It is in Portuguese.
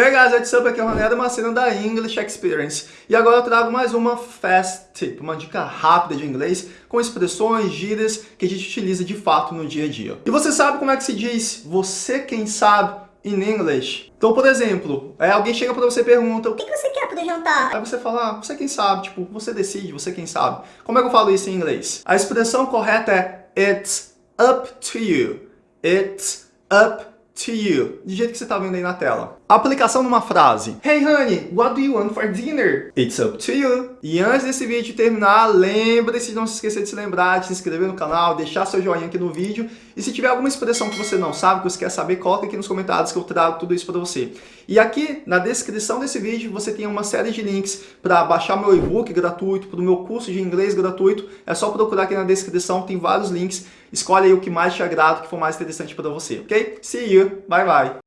Hey guys, what's up? Aqui é o Ronaldo Macena da English Experience. E agora eu trago mais uma fast tip, uma dica rápida de inglês com expressões, gírias que a gente utiliza de fato no dia a dia. E você sabe como é que se diz você quem sabe in English? Então, por exemplo, é, alguém chega para você e pergunta O que, que você quer para jantar? Aí você fala, ah, você quem sabe, tipo, você decide, você quem sabe. Como é que eu falo isso em inglês? A expressão correta é It's up to you. It's up to you. De jeito que você está vendo aí na tela. Aplicação numa frase. Hey honey, what do you want for dinner? It's up to you. E antes desse vídeo terminar, lembre-se de não se esquecer de se lembrar, de se inscrever no canal, deixar seu joinha aqui no vídeo. E se tiver alguma expressão que você não sabe, que você quer saber, coloca aqui nos comentários que eu trago tudo isso para você. E aqui na descrição desse vídeo você tem uma série de links para baixar meu e-book gratuito, para o meu curso de inglês gratuito. É só procurar aqui na descrição, tem vários links. Escolhe aí o que mais te agrada, o que for mais interessante para você, ok? See you, bye bye!